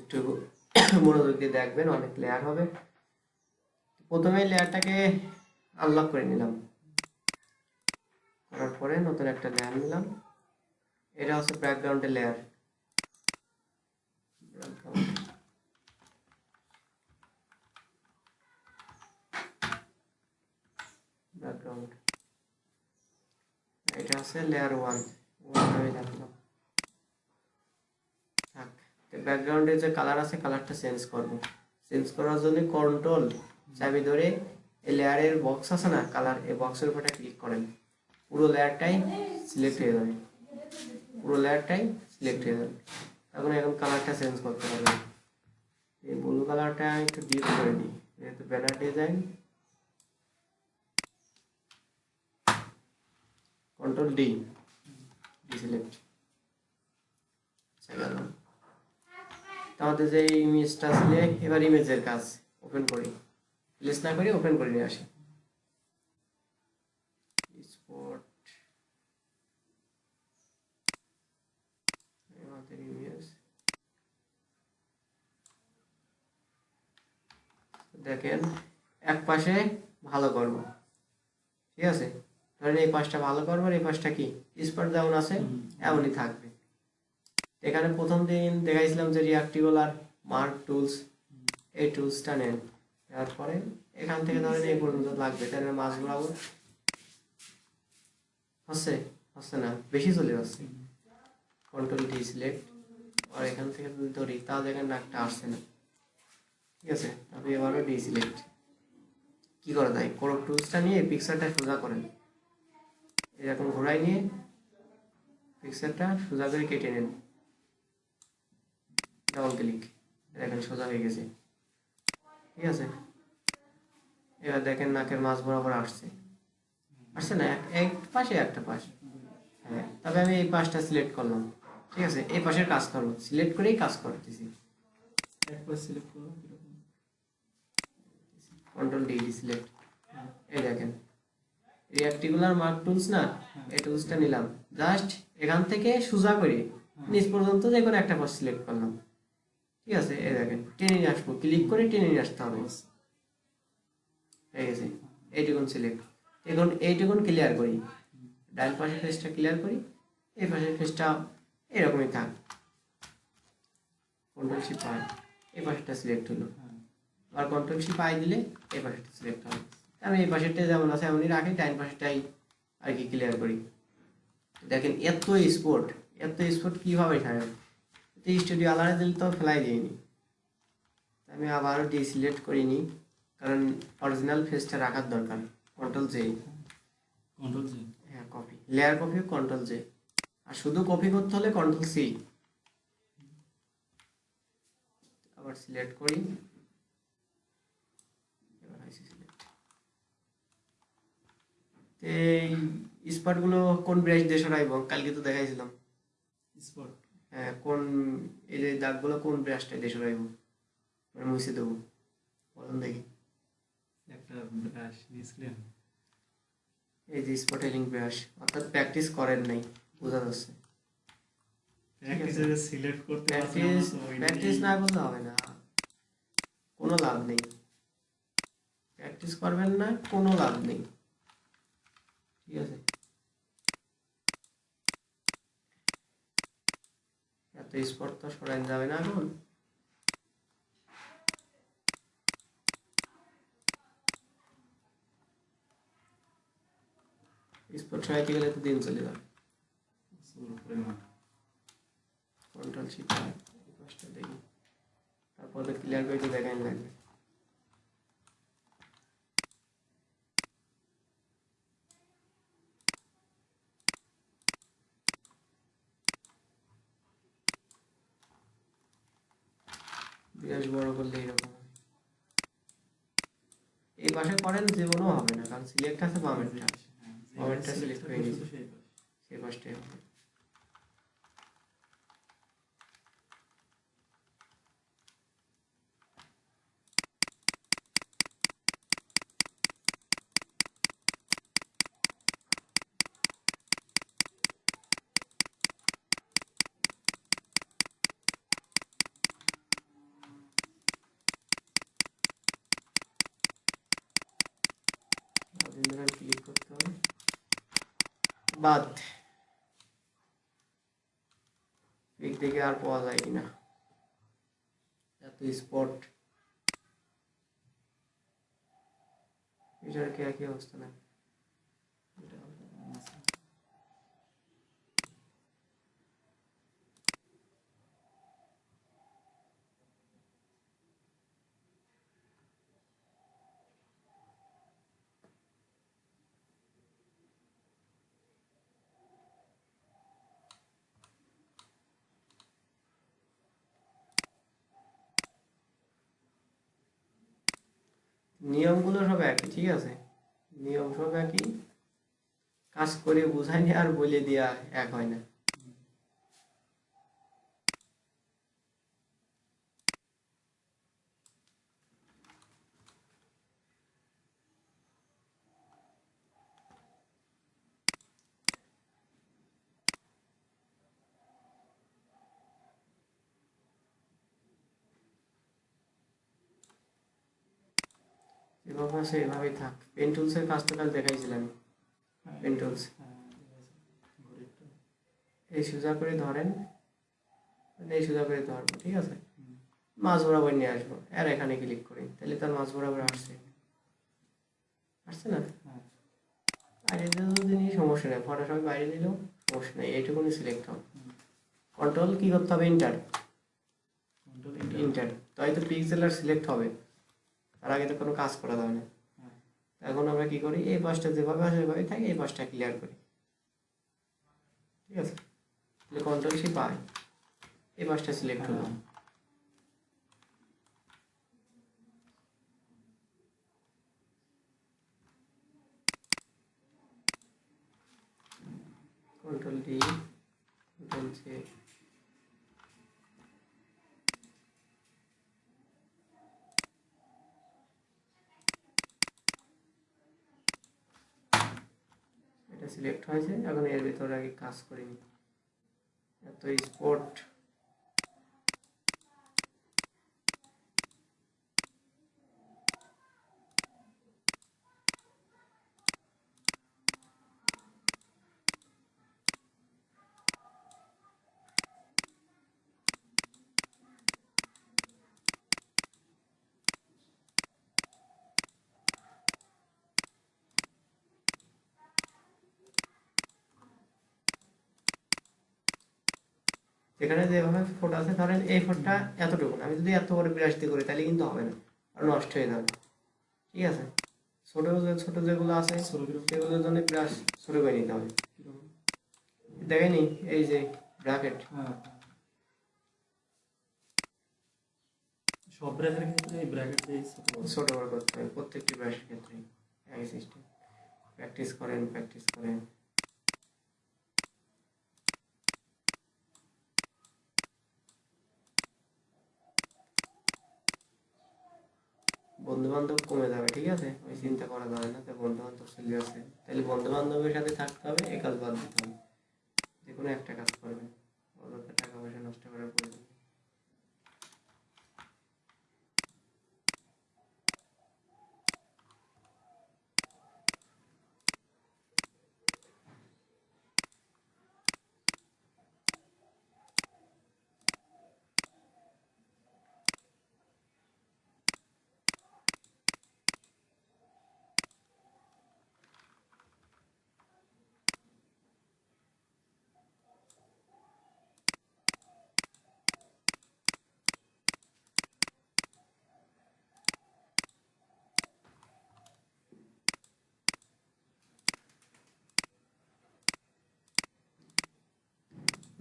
একটু মনোযোগ দিয়ে দেখবেন, অনেক লেয়ার হবে। প্রথমে লেয়ারটাকে আনলক করে নিলাম। করার পরে নতুন একটা লেয়ার নিলাম। এটা হচ্ছে ব্যাকগ্রাউন্ডের লেয়ার ব্যাকগ্রাউন্ড এটা হচ্ছে লেয়ার ওয়ান ওয়ান আমি রাখলাম ব্যাকগ্রাউন্ডে যে কালার আছে কালারটা চেঞ্জ করব। চেঞ্জ করার জন্য কন্ট্রোল চাবি ধরে এই লেয়ারের বক্স আছে না কালার এই বক্সের উপরটা ক্লিক করেন। পুরো লেয়ারটাই সিলেক্ট হয়ে যাবে। পুরো লেয়ারটাই সিলেক্ট হয়ে যাবে। এখন এখন কালারটা চেঞ্জ করতে পারবেন এই ব্লু কালারটা একটু ডিপ করে দিই। যেহেতু banner design control D D select আমাদের যে ইমেজটা আসলে এবার ইমেজের কাজ ওপেন করি। প্লেস না করি ওপেন করে নিয়ে আসি। স্পট আমাদের ইমেজ দেখেন এক পাশে ভালো করব। ঠিক আছে? ধরেন এই পাশটা ভালো করব আর এই পাশটা কি? স্পট যেমন আছে এমনই থাকবে। এখানে প্রথম দিন দেখাইছিলাম যে রিয়াক্টিবল আর মার্ক টুলস এই টুলসটা নেন। তারপরে এখান থেকে ধরেন এই পর্যন্ত লাগবে। তাহলে মাছ বরাবর হচ্ছে? হচ্ছে না। বেশি চলে যাচ্ছে। কন্ট্রোল ডি সিলেক্ট আর এখান থেকে যদি ধরি তাহলে এখানে নাকটা আসছে না। ঠিক আছে? আপনি এবারও ডি সিলেক্ট কি করা যায়? কোনো টুলসটা নিয়ে পিকচারটা সোজা করেন। এরকম ঘোরাই নিয়ে পিকচারটা সোজা করে কেটে নেন। ডাবল ক্লিক দেখেন সোজা হয়ে গেছে। ঠিক আছে? এবার দেখেন নাকের মাছ বরাবর আসছে। আসছে না? এক- পাশে একটা পাশ। হ্যাঁ তবে আমি এই পাশটা সিলেক্ট করলাম। ঠিক আছে? এই পাশের কাজ করব সিলেক্ট করেই কাজ করতেছি। কন্ট্রোল ডি সিলেক্ট এই দেখেন। রিয়াক্টিকুলার মার্ক টুলস না? এই টুলসটা নিলাম। জাস্ট এখান থেকে সোজা করে নিচ পর্যন্ত যে কোনো একটা পাশ সিলেক্ট করলাম। ঠিক আছে, এই দেখেন, টেনে নিয়ে আসব। ক্লিক করে টেনে নিয়ে আসতে হবে। হয়ে গেছে এইটুকুন সিলেক্ট এখন এইটুকুন ক্লিয়ার করি। ডান পাশের ফেসটা ক্লিয়ার করি। এই পাশের ফেসটা এরকমই থাক। কন্ট্রোল শিপ এই পাশেরটা সিলেক্ট হলো। আর কন্ট্রোল শিপ দিলে এই পাশেরটা সিলেক্ট হবে। আমি এই পাশেরটা যেমন আছে এমনই রাখি ডাইন পাশেরটাই আর কি ক্লিয়ার করি। দেখেন, এত স্পোর্ট এত স্পোর্ট কীভাবে থাকে? স্টুডিও আলাদা দিলে তো ফেলাই দিইনি। আমি আবারও ডি সিলেক্ট করিনি কারণ অরিজিনাল ফেসটা রাখার দরকার। কন্ট্রোল জে কন্ট্রোল জি হ্যাঁ copy layer copy control J আর শুধু কপি করতে হলে কন্ট্রোল সি আবার সিলেক্ট করি। এই স্পটগুলো কোন ব্রাশ দিয়ে সরাইব? কালকে তো দেখাইছিলাম। স্পট কোন এই যে দাগগুলো কোন ব্রাশটা দিয়ে সরাইব? মানে মুছে দেবো। বলুন দেখি। একটা ব্রাশ নিয়েছিলেন? এই যে স্পটেলিং ব্রাশ অর্থাৎ প্র্যাকটিস করেন নাই বোঝা যাচ্ছে। প্র্যাকটিস না করলে হবে না। কোনো লাভ নেই। প্র্যাকটিস করবেন না কোনো লাভ নেই। ঠিক আছে। এত স্পট তো সরাই যাবে না এখন। স্পট সরাইতে গেলে তো দিন চলে যাবে। প্রচুর পরিমাণ কন্ট্রোল শিট পাঁচটা দেখি। তারপরে ক্লিয়ার করে তো দেখাই লাগবে। বিরাট বড় করলে এরকম এই পাশে করেন যে কোনো হবে না কারণ সিলেক্ট আছে বামেরটা আছে বামেরটা সিলেক্ট করে নিয়েছি। সেই পাশ। সেই পাশটাই হবে ক্লিক করতে হবে বাদ পিক দেখে আর পাওয়া যায় কিনা এত স্পট এটার কি একই অবস্থা না এটা নিয়মগুলো সব একই, ঠিক আছে? নিয়ম সব একই। কাজ করে বোঝায়নি আর বলে দেওয়া এক হয় না। এভাবে এভাবেই থাক। পেন টুলসের কাজ কাল দেখাইছিলাম। হ্যাঁ, পেন টুলস হ্যাঁ। ঘড়িটা। এই সোজা করে ধরেন। এই সোজা করে ধরবো ঠিক আছে? মাছ বরাবর নিয়ে আসব। আর এখানে ক্লিক করি। তাহলে তার মাছ বরাবর আসছে। আসছে না? হ্যাঁ, আর এদের যদি নিয়ে সমস্যা নেই। ফটো সবাই বাইরে দিলেও সমস্যা নেই। এইটুকুনি সিলেক্ট হবে কন্ট্রোল কি করতে হবে? ইন্টার ইন্টার তাই তো পিক্সেল আর সিলেক্ট হবে। তার আগে তো কোনো কাজ করা যাবে না। এখন আমরা কি করি, এই পাশটা যেভাবে আসে সেভাবে থাকে, এই পাশটা ক্লিয়ার করি। ঠিক আছে? তাহলে কন্ট্রোল সে পায় এই পাশটা সিলেক্ট হলো হ্যাঁ। কন্ট্রোল ডি কন্ট্রোল জে এটা সিলেক্ট হয়েছে এখন এর ভিতরে আগে কাজ করিনি। এত স্পট যেখানে যেভাবে ফোট আছে ধরেন এই ফোটটা এতটুকু। আমি যদি এত করে ব্রাশ দিয়ে করি তাহলে কিন্তু হবে না আর নষ্ট হয়ে যাবে। ঠিক আছে? ছোট ছোট যেগুলো আছে সেগুলোর জন্য ব্রাশ ছোট করে নিতে হবে। দেখেনি এই যে ব্র্যাকেট। সব ক্ষেত্রে এই ব্র্যাকেট ছোট বড়। ছোট বড় করতে হবে প্রত্যেকটি ব্রাশের ক্ষেত্রে। একই সিস্টেম প্র্যাকটিস করেন প্র্যাকটিস করেন। বন্ধু বান্ধব কমে যাবে, ঠিক আছে? ওই চিন্তা করা যাবে না তো বন্ধু বান্ধব চলে আছে তাহলে বন্ধু বান্ধবের সাথে থাকতে হবে এ কাজ বাদ দিতে হবে। যে কোনো একটা কাজ করবে। অযথা টাকা পয়সা নষ্ট করার প্রয়োজন নেই।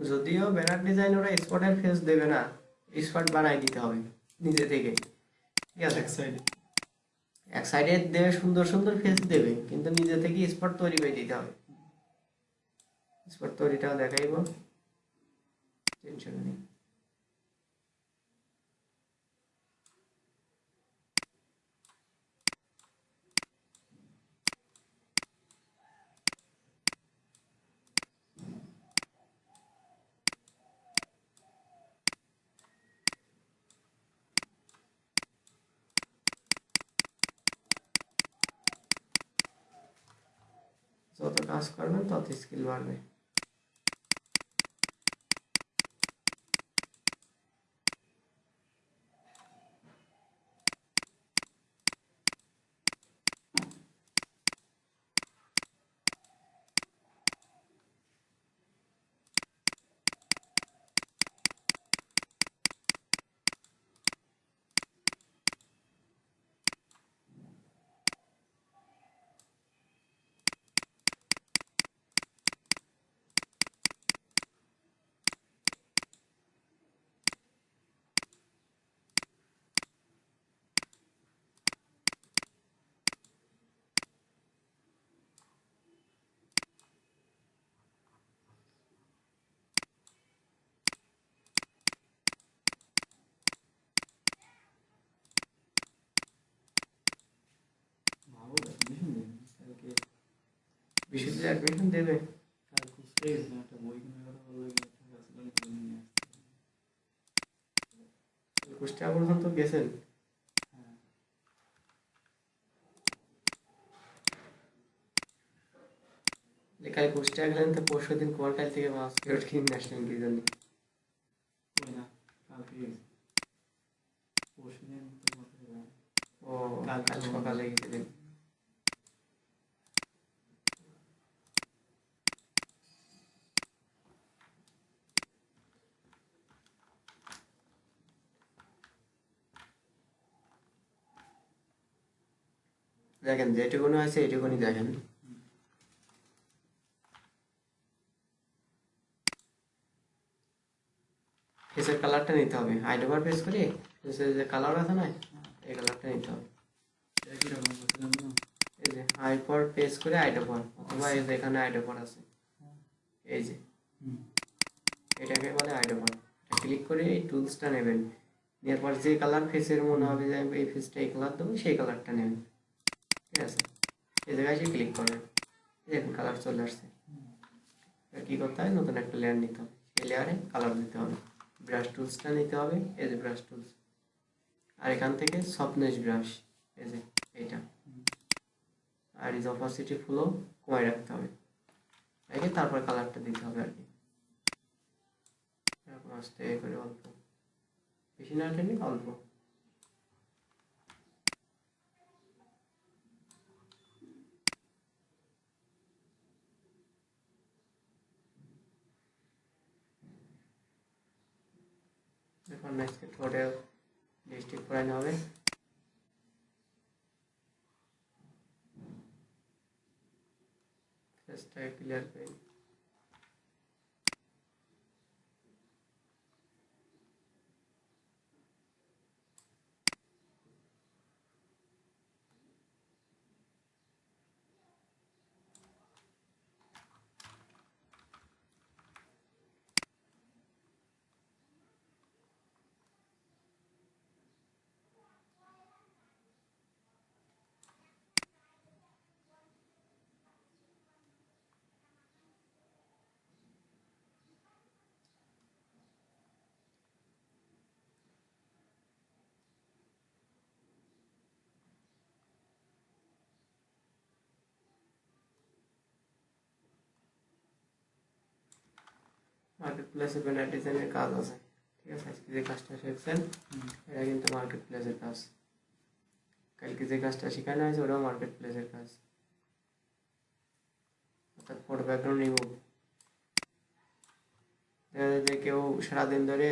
যদিও ব্যানার ডিজাইন ওরা স্পটের ফেস দেবে না স্পট বানাই দিতে হবে নিজে থেকে। ঠিক আছে? এক সাইডে এক সাইডে দেবে সুন্দর সুন্দর ফেস দেবে কিন্তু নিজে থেকে স্পট তৈরি করে দিতে হবে। স্পট তৈরিটাও দেখাইব। টেনশন নেই। যত কাজ করবেন তত স্কিল বাড়বে ভালো অ্যাডমিশন দেন কালকে কাল কুষ্টিয়া পর্যন্ত গেছেন। হ্যাঁ লেখায় কুষ্টিয়া গেলেন তো পরশু দিন কোয়ার্টাল থেকে মাস ফেরত কিনে ন্যাশনাল কি জানি না কালকে পরশু দিন তো? ও, কাল সকালে গেছিলেন দেখেন, যেটুকুনি আছে এটুকুনি দেখেন। ফেসের কালারটা নিতে হবে। আইডোবার প্রেস করে? ফেসের যে কালার আছে না, এই কালারটা নিতে হবে। এই যে আইপর প্রেস করে আইডোপর অথবা এই যে এখানে আইডোপর আছে। এই যে। এটাকে বলে আইডোপর ক্লিক করে এই টুলসটা নেবেন। নেওয়ার পর যে কালার ফেসের মনে হবে যে এই ফেসটা এই কালার দেবো, সেই কালারটা নেবেন। ঠিক আছে? এই জায়গায় এসে ক্লিক করবেন দেখুন কালার চলে আসছে। এবার কী করতে হবে? নতুন একটা লেয়ার নিতে হবে। সেই লেয়ারে কালার দিতে হবে। ব্রাশ টুলসটা নিতে হবে। এই যে ব্রাশ টুলস আর এখান থেকে সফটনেস ব্রাশ এই যে এইটা। আর এই অপাসিটি ফুলও কমায় রাখতে হবে। রেখে তারপর কালারটা দিতে হবে আর কি। এরকম আস্তে করে অল্প। বেশি না অল্প। এখন নেক্সট ঠোঁটে লিপস্টিক পরানো হবে ফেসটাকে ক্লিয়ার মার্কেট প্লেসে ব্যানার ডিজাইনের কাজ আছে। ঠিক আছে আজকে যে কাজটা শিখছেন এটা কিন্তু মার্কেট প্লেসের কাজ। কালকে যে কাজটা শেখানো হয়েছে ওটাও মার্কেট প্লেসের কাজ। অর্থাৎ ফটো ব্যাকগ্রাউন্ড রিমুভ দেখা যায় যে কেউ সারাদিন ধরে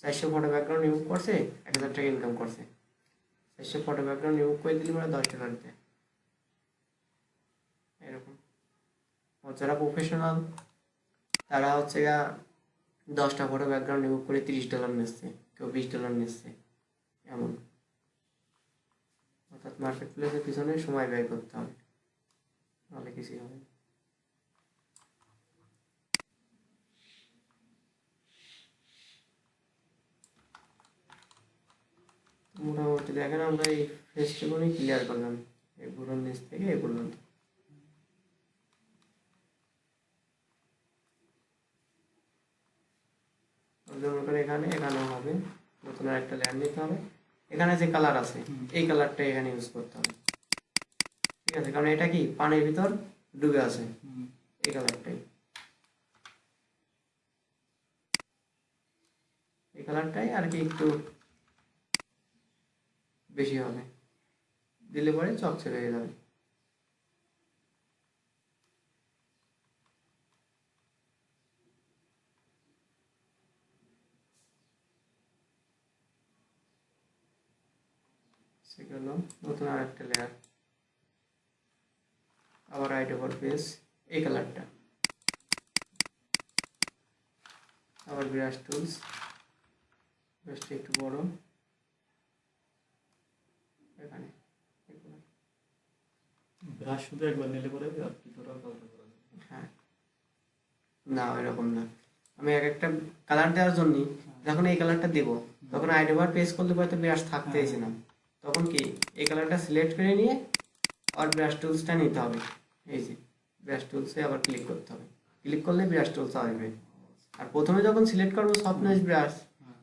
চারশো ফটো ব্যাকগ্রাউন্ড রিমুভ করছে এক হাজার টাকা ইনকাম করছে। চারশো ফটো ব্যাকগ্রাউন্ড রিমুভ করে দিলে মানে দশ টাকা দিতে। এরকম। যারা প্রফেশনাল তারা হচ্ছে গা দশটা ফটো ব্যাকগ্রাউন্ড রিমুভ করে তিরিশ ডলার নিচ্ছে, কেউ বিশ ডলার নিচ্ছে, এমন অর্থাৎ মার্কেট প্লেসের পিছনে সময় ব্যয় করতে হবে, নাহলে কিছুই হবে। মোটামুটি দেখেন আমরা এই ফেস্টুকুনি ক্লিয়ার করলাম এই বুড়োর নিচ থেকে এই পর্যন্ত যেমন করে এখানে এখানেও হবে। নতুন আর একটা লেয়ার নিতে হবে। এখানে যে কালার আছে এই কালারটা এখানে ইউজ করতে হবে। ঠিক আছে? কারণ এটা কি? পানির ভিতর ডুবে আছে। এই কালারটাই এই কালারটাই আর কি একটু বেশি হবে। দিলে পরে চকচকে হয়ে যাবে। সেগুলো নতুন আর একটা লেয়ার আবার রাইট ওভার পেজ এই কালারটা আবার ব্রাশ টুলস ব্রাশটা একটু বড়। এখানে ব্রাশ শুধু একবার নিলে পরে আর ভিতরে কালার হ্যাঁ। না এরকম না। আমি এক একটা কালার দেওয়ার জন্য যখন এই কালারটা দেবো তখন আইডি বার পেজ করলে পরে তো ব্রাশ থাকতেইছে না তখন কি এই কালারটা সিলেক্ট করে নিয়ে আর ব্রাশ টুলসটা নিতে হবে। এই যে ব্রাশ টুলসে আবার ক্লিক করতে হবে। ক্লিক করলে ব্রাশ টুলস আসবে। আর প্রথমে যখন সিলেক্ট করব সফটনেস ব্রাশ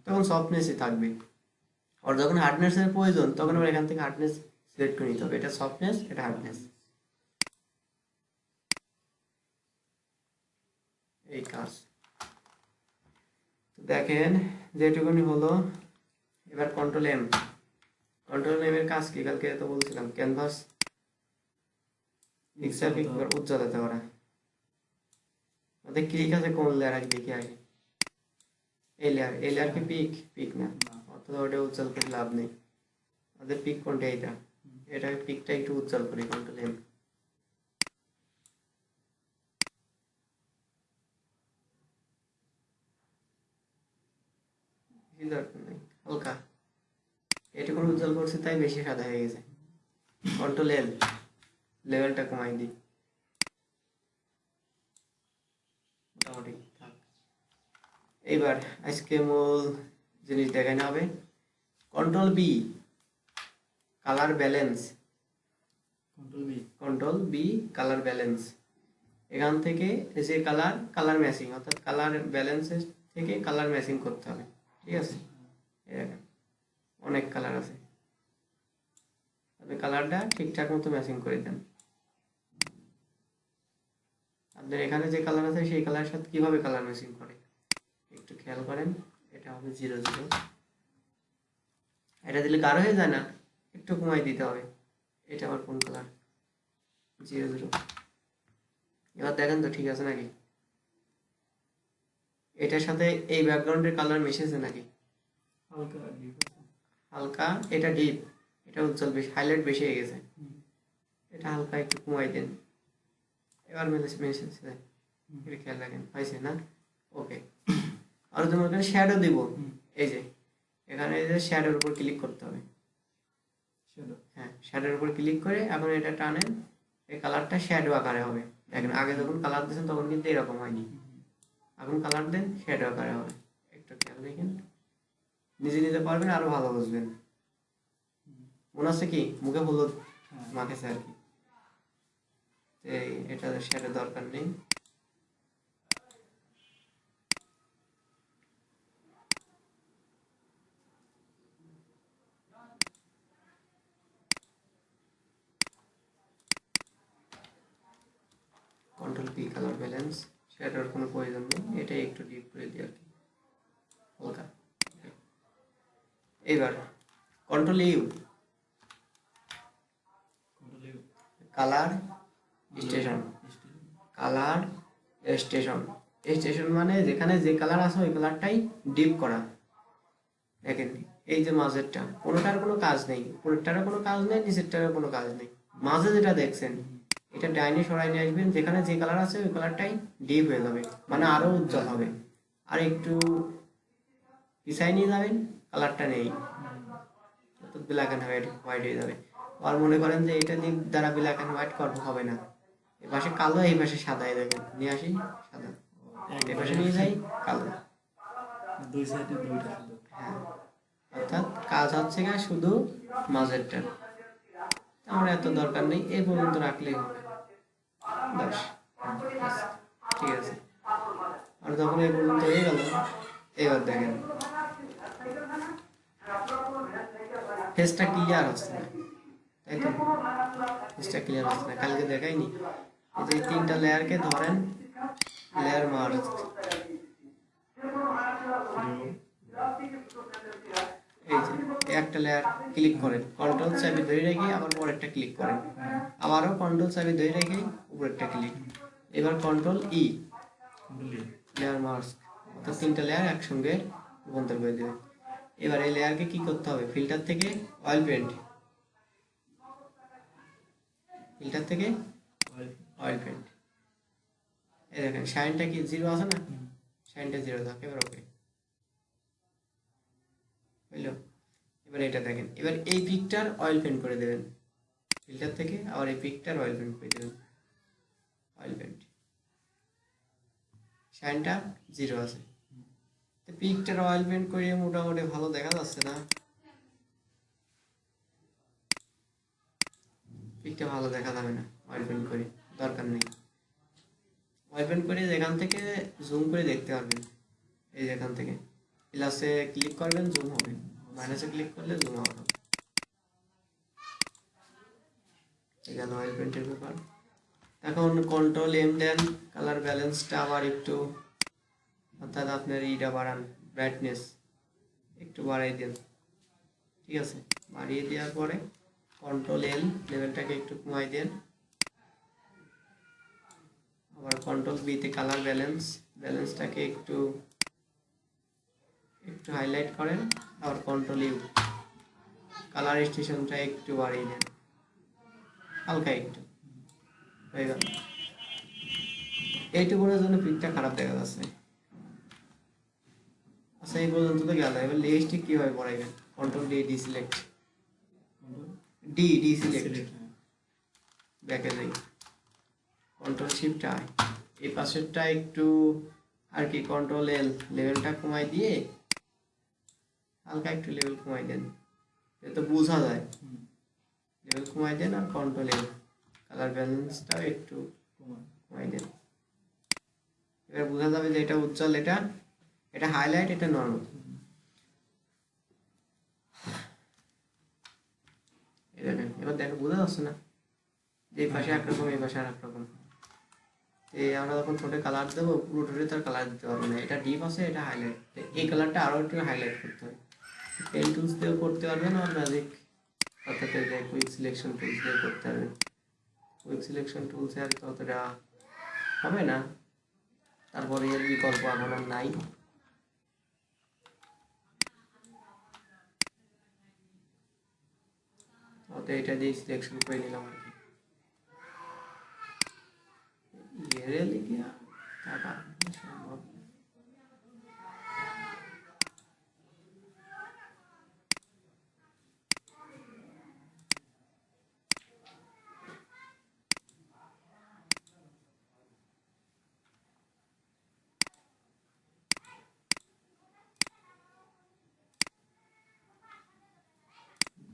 তখন সফটনেসই থাকবে। আর যখন হার্ডনেসের প্রয়োজন, তখন আবার এখান থেকে হার্ডনেস সিলেক্ট করে নিতে হবে। এটা সফটনেস এটা হার্ডনেস এই কাজ। দেখেন, যেটুকুনি হলো, এবার কন্ট্রোল এম কন্ট্রোল এম এর কাজ কি? কালকে তো বলছিলাম। ক্যানভাস পিকচার পিক উজ্জ্বলতা করা। ওদের ক্লিক আছে? কোন লেয়ার আগে দেখি আগে? এই লেয়ার এই লেয়ার কি পিক পিক না। অর্থাৎ ওটা উজ্জ্বল করে লাভ নেই। ওদের পিক কোনটা এইটা এটা পিকটা একটু উজ্জ্বল করি কন্ট্রোল এম বেশি দরকার নেই। হালকা। এটুকু উজ্জ্বল করছে তাই বেশি সাদা হয়ে গেছে। কন্ট্রোল এল লেভেলটা কমাই দিই। মোটামুটি থাক। এইবার আজকে মূল জিনিস দেখানো হবে। Control B colour balance control B control B colour balance এখান থেকে যে কালার কালার ম্যাচিং অর্থাৎ কালার ব্যালেন্সের থেকে কালার ম্যাচিং করতে হবে। ঠিক আছে? অনেক কালার আছে। আপনি কালারটা ঠিকঠাক মতো ম্যাচিং করে দেন। আপনার এখানে যে কালার আছে, সেই কালারের সাথে কীভাবে কালার ম্যাচিং করে? একটু খেয়াল করেন, এটা হবে জিরো জিরো এটা দিলে গাঢ় হয়ে যায় না, একটু কমাই দিতে হবে। এটা আবার কোন কালার জিরো জিরো এবার দেখেন তো ঠিক আছে নাকি? এটার সাথে এই ব্যাকগ্রাউন্ডের কালার মিশেছে নাকি? হালকা হালকা এটা ডিপ এটা উজ্জ্বল বেশি হাইলাইট বেশি হয়ে গেছে। এটা হালকা একটু কমাই দেন। এবার মিলেছে। এটা খেয়াল রাখেন হয়েছে না? ওকে আর তোমার এখানে শ্যাডো দিব। এই যে এখানে এই যে শ্যাডোর উপর ক্লিক করতে হবে। হ্যাঁ শ্যাডোর উপর ক্লিক করে এখন এটা টানেন এই কালারটা শ্যাডো আকারে হবে। দেখেন আগে যখন কালার দিয়েছেন তখন কিন্তু এরকম হয়নি। এখন কালার দেন শ্যাডো আকারে হবে। একটু খেয়াল দেখেন নিজে নিতে পারবেন, আরও ভালো বুঝবেন। মনে হচ্ছে কি? মুখে হলুদ মাখেছে আর কি। এটা শ্যাডো দরকার নেই। কন্ট্রোল পি কালার ব্যালেন্স শ্যাডোর কোনো প্রয়োজন নেই। এটাই একটু ডিপ করে দিই আর কি হালকা এইবার control U colour station colour station station মানে যেখানে যে কালার আছে ওই কালারটাই ডিপ করা। দেখেন, এই যে মাঝেরটা, কোনোটার কোনো কাজ নেই, উপরেরটারও কোনো কাজ নেই, নিচেরটারও কোনো কাজ নেই। মাঝে যেটা দেখছেন, এটা ডাইনে সরাই নিয়ে আসবেন, যেখানে যে কালার আছে ওই কালারটাই ডিপ হয়ে যাবে মানে আরও উজ্জ্বল হবে। আর একটু পিছাই নিয়ে যাবেন কালারটা নেই। ব্ল্যাক অ্যান্ড হোয়াইট হোয়াইট হয়ে যাবে। আর মনে করেন যে এটা দিয়ে দ্বারা ব্ল্যাক অ্যান্ড হোয়াইট করব হবে না। এ পাশে কালো এই পাশে সাদা এই দেখেন। নিয়ে আসি সাদা। এ পাশে নিয়ে যাই কালো। দুই সাইডে দুইটা হ্যাঁ। অর্থাৎ কাজ হচ্ছে গা শুধু মাঝেরটা। আমার এত দরকার নেই এই পর্যন্ত রাখলেই হবে। ব্যাস, ঠিক আছে। আর যখন এই পর্যন্ত হয়ে গেল এবার দেখেন। ফেসটা ক্লিয়ার হচ্ছে না। তাই তো ফেসটা ক্লিয়ার হচ্ছে না। কালকে দেখাইনি। এই যে তিনটা লেয়ারকে ধরেন লেয়ার মার্ক এই যে একটা লেয়ার ক্লিক করেন। কন্ট্রোল চাবি ধরে রেখে আবার পরেরটা ক্লিক করেন। আবারও কন্ট্রোল চাবি ধরে রেখে উপরেরটা ক্লিক এবার কন্ট্রোল ই লেয়ার মার্ক অর্থাৎ তিনটা লেয়ার একসঙ্গে রূপান্তর করে দেবে। এবার এই লেয়ারকে কি করতে হবে? ফিল্টার থেকে অয়েল পেন্ট ফিল্টার থেকে অয়েল পেন্ট এই দেখেন শাইনটা কি জিরো আছে না? শাইনটা জিরো থাকে এবার ওকে বুঝলো? এবার এটা দেখেন এবার এই পিকটার অয়েল পেন্ট করে দেবেন। ফিল্টার থেকে আবার এই পিকটার অয়েল পেন্ট করে দেবেন। অয়েল পেন্ট শাইনটা জিরো আছে। পিকটার অয়েল পেন্ট করিয়ে মোটামুটি ভালো দেখা যাচ্ছে না। পিকটা ভালো দেখা যাবে না অয়েল পেন্ট করে, দরকার নেই। অয়েল পেন্ট করে যেখান থেকে জুম করে দেখতে পারবেন, এই যেখান থেকে। প্লাসে ক্লিক করবেন জুম হবে। মাইনাসে ক্লিক করলে জুম হবে। আছে অয়েল পেন্টের ব্যাপার। এখন কন্ট্রোল এম দেন কালার ব্যালেন্সটা আবার একটু অর্থাৎ আপনার ইটা বাড়ান ব্রাইটনেস একটু বাড়াই দেন, ঠিক আছে? বাড়িয়ে দেওয়ার পরে কন্ট্রোল এল লেভেলটাকে একটু কমাই দেন। আবার কন্ট্রোল বিতে কালার ব্যালেন্স ব্যালেন্সটাকে একটু একটু হাইলাইট করেন, আবার কন্ট্রোল ইউ কালার স্টেশনটা একটু বাড়িয়ে দেন, হালকা একটু, হয়ে গেল। এইটুকুনের জন্য পিকটা খারাপ দেখা যাচ্ছে। আচ্ছা এই পর্যন্ত তো গেল। এবার লিস্টে কীভাবে পড়াইবেন control D D select D D select ব্যাকে যাই। কন্ট্রোল শিফট আই এই পাশেরটা একটু আর কি কন্ট্রোল এল লেভেলটা কমাই দিয়ে হালকা একটু লেভেল কমাই দেন। তো বোঝা যায়। লেভেল কমাই দেন আর কন্ট্রোল এল কালার ব্যালেন্সটাও একটু কমাই দেন। এবার বোঝা যাবে যে এটা উজ্জ্বল এটা এটা হাইলাইট এটা নর্মাল দেখেন এবার দেখো, বোঝা যাচ্ছে না যে এই পাশে একরকম, এই পাশে আর একরকম এই আমরা যখন ঠোঁটে কালার দেবো, পুরো ঠোঁটে তার কালার দিতে পারব না। এটা ডিপ আছে, এটা হাইলাইট এই কালারটা আরও একটু হাইলাইট করতে হবে। পেন টুলস দিয়েও করতে পারবেন আর ম্যাজিক অর্থাৎ কুইক সিলেকশন টুলস দিয়ে করতে পারবেন কুইক সিলেকশন টুলসে আর ততটা হবে না। তারপরে এর বিকল্প আর নাই। অত এটা দিয়ে সিলেকশন করে নিলাম আর কি এরে লিখে টাকা সম্ভব না।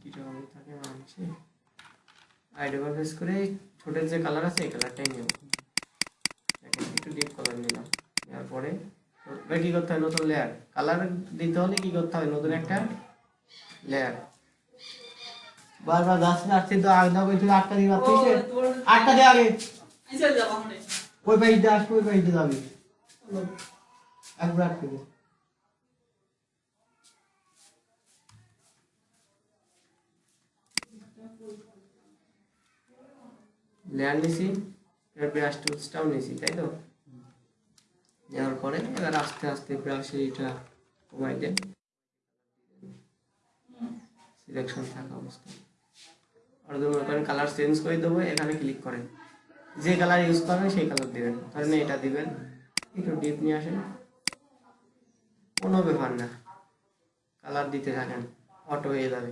কীরকম থাকে মানুষে আইডি প্রেস করে ঠোঁটের যে কালার আছে এই কালারটাই নেব। দেখেন একটু ডিপ কালার নিলাম। নেওয়ার পরে এবার কি করতে হয়? নতুন লেয়ার কালার দিতে হলে কি করতে হবে নতুন একটা লেয়ার বারবার গাছ কাটতে তো আগে দাও তুই আটটা দিয়ে পাচ্ছিস আটটা দিয়ে আগে। ওই পাইস দিয়ে আসবে ওই পাইস দিয়ে যাবি। একবার আটকে দে। লেয়ার নিছি ব্রাশ টুলসটাও নিছি, তাই তো? নেওয়ার পরে এবার আস্তে আস্তে ব্রাশে এটা কমাই দেন। সিলেকশন থাকা অবস্থায়। আর মনে করেন কালার চেঞ্জ করে দেবো, এখানে ক্লিক করেন। যে কালার ইউজ করবেন, সেই কালার দিবেন। ধরেন এটা দিবেন, একটু ডিপ নিয়ে আসেন। কোনো ব্যাপার না। কালার দিতে থাকেন অটো হয়ে যাবে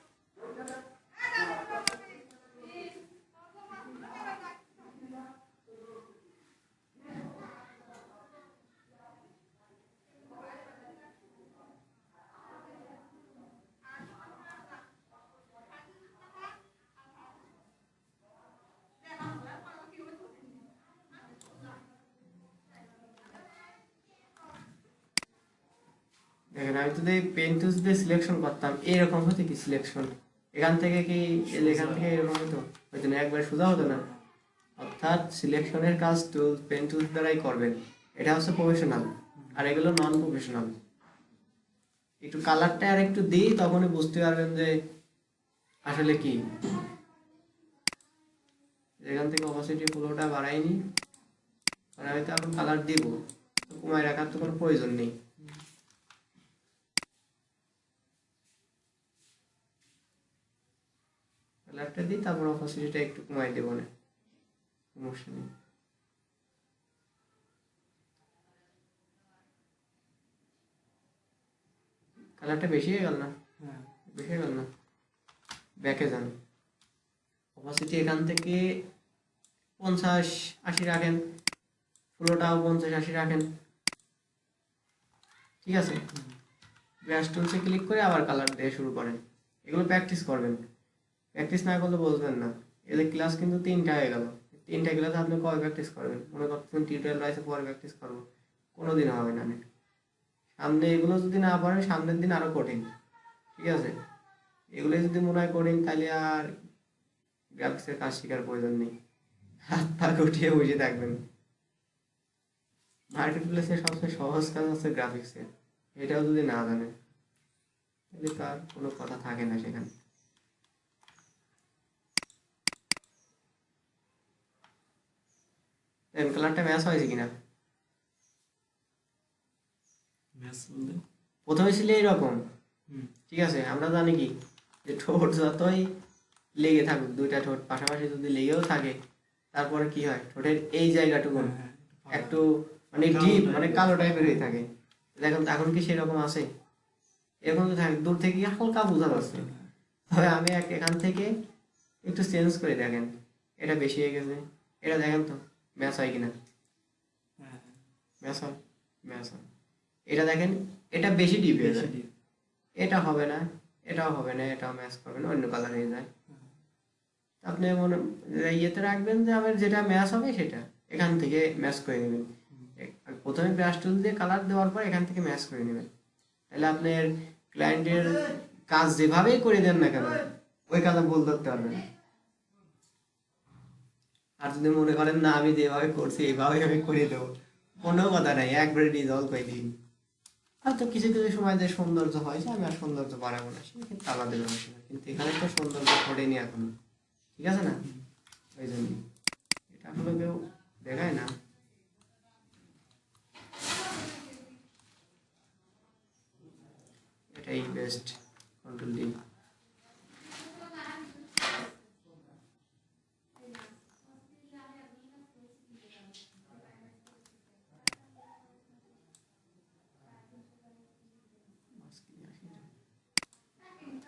দেখেন আমি যদি পেন টুলস দিয়ে সিলেকশন করতাম, এরকম হতো কি সিলেকশন এখান থেকে কি এখান থেকে এরকম হতো? হয়তো না একবার সোজা হতো না। অর্থাৎ সিলেকশনের কাজ টুল পেন দ্বারাই করবেন। এটা হচ্ছে প্রফেশনাল আর এগুলো নন প্রফেশনাল একটু কালারটা আর একটু দিই, তখনই বুঝতে পারবেন যে আসলে কি। এখান থেকে অপাসিটি ফ্লোটা বাড়াইনি। আর আমি তো এখন কালার দিব কমায় রাখার তো কোনো প্রয়োজন নেই। কালারটা দিই তারপর অপাসিটিটা একটু কমাই দেবো না। সমস্যা নেই। কালারটা বেশি হয়ে গেল না? হ্যাঁ। বেশি হয়ে গেল না? ব্যাকে যান। অপাসিটি এখান থেকে পঞ্চাশ আশি রাখেন। পুরোটাও পঞ্চাশ আশি রাখেন। ঠিক আছে? ব্রাশ টুলসে ক্লিক করে আবার কালার দিয়ে শুরু করেন। এগুলো প্র্যাকটিস করবেন। প্র্যাকটিস না করলে বুঝবেন না। এদের ক্লাস কিন্তু তিনটা হয়ে গেল। তিনটা ক্লাস আপনি কবে প্র্যাকটিস করবেন। মনে করতেছেন টিউটোরিয়াল রয়েছে, পরে প্র্যাকটিস করব। কোনো দিন হবে না। সামনে এগুলো যদি না পারেন সামনের দিন আরও কঠিন। ঠিক আছে? এগুলো যদি মনে হয় কঠিন, তাহলে আর গ্রাফিক্সের কাজ শেখার প্রয়োজন নেই। হাত পা গুটিয়ে বসে থাকবেন। মার্কেট প্লেসের সবচেয়ে সহজ কাজ হচ্ছে গ্রাফিক্সের এটাও যদি না জানেন, তাহলে তার কোনো কথা থাকে না সেখানে। কালারটা ম্যাচ হয়েছে কিনা? ম্যাচ বলতে? প্রথমে ছিল এইরকম। ঠিক আছে আমরা জানি কি? যে ঠোঁট যতই লেগে থাকুক দুইটা ঠোঁট পাশাপাশি যদি লেগেও থাকে তারপরে কি হয়? ঠোঁটের এই জায়গাটুকু হ্যাঁ, হ্যাঁ, একটু মানে ডিপ মানে কালো টাইপের হয়ে থাকে। দেখুন এখন কি সেরকম আছে? এরকম তো থাকে দূর থেকে হালকা বোঝা যাচ্ছে। হ্যাঁ, তবে আমি এক- এখান থেকে একটু চেঞ্জ করে দেখেন। এটা বেশি হয়ে গেছে। এটা দেখেন তো। ম্যাচ হয় কিনা? হ্যাঁ, ম্যাচ হয়? ম্যাচ হয়। এটা দেখেন এটা বেশি ডিপ হয়ে যায়। এটা হবে না এটাও হবে না এটাও ম্যাচ করবে না অন্য কালার হয়ে যায়। আপনি মনে ইয়েতে রাখবেন যে আমার যেটা ম্যাচ হবে সেটা। এখান থেকে ম্যাচ করে নেবেন। প্রথমে ব্রাশ টুল দিয়ে কালার দেওয়ার পর এখান থেকে ম্যাচ করে নেবেন। তাহলে আপনার ক্লায়েন্টের কাজ যেভাবেই করে দেন না কেন ওই কাজে ভুল ধরতে পারবেন আর যদি মনে করেন, না, আমি যেভাবে করছি, এইভাবে আমি করে দেবো। কোনো কথা নাই, একবারে রিজলভ করে দিন। তো কিছু কিছু সময় যে সৌন্দর্য হয়, যে আমি আর সৌন্দর্য বাড়াবো না সেক্ষেত্রে আলাদা বিষয় কিন্তু এখানে তো সৌন্দর্য ঘটেনি এখনও। ঠিক আছে না? ওই জন্য। এটা আসলে কেউ দেখায় না। এটাই বেস্ট কন্ট্রোল দিন